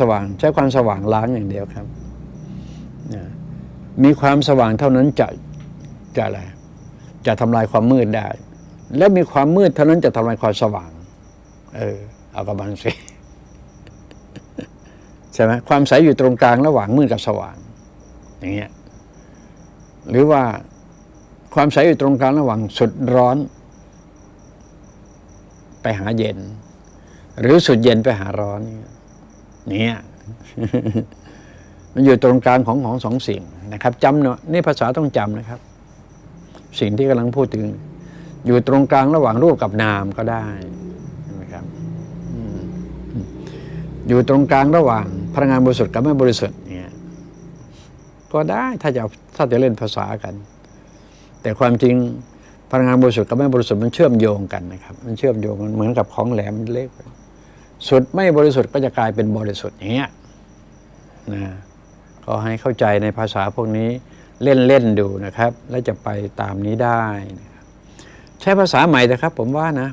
สว่าง ใช้ความสว่างล้างอย่างเดียวครับนะมีความสว่างเท่านั้นจะจะอะไรจะทำลายความมืดได้ และมีความมืดเท่านั้นจะทำลายความสว่าง เออเอากระบังสิใช่ไหมความใสอยู่ตรงกลางระหว่างมืดกับสว่าง อย่างเงี้ยหรือว่าความใสอยู่ตรงกลางระหว่างสุดร้อน ไปหาเย็น หรือสุดเย็นไปหาร้อนเนี่ย เนี่ยมันอยู่ตรงกลางของของสองสิ่งนะครับจำเนาะนี่ภาษาต้องจำนะครับ สิ่งที่กำลังพูดถึง อยู่ตรงกลางระหว่างรูปกับนามก็ได้นะครับอืมอยู่ตรงกลางระหว่างพลังงานบริสุทธิ์กับไม่บริสุทธิ์เนี่ยก็ได้ถ้าจะถ้าจะเล่นภาษากัน แต่ความจริงพลังงานบริสุทธิ์กับไม่บริสุทธิ์มันเชื่อมโยงกันนะครับ มันเชื่อมโยงกันเหมือนกับของแหลมเล็ก สุดไม่บริสุทธิ์ก็จะกลายเป็นบริสุทธิ์อย่างเงี้ยนะก็ให้เข้าใจในภาษาพวกนี้เล่นเล่นๆดูนะครับ แล้วจะไปตามนี้ได้นะใช้ภาษาใหม่นะครับผมว่านะ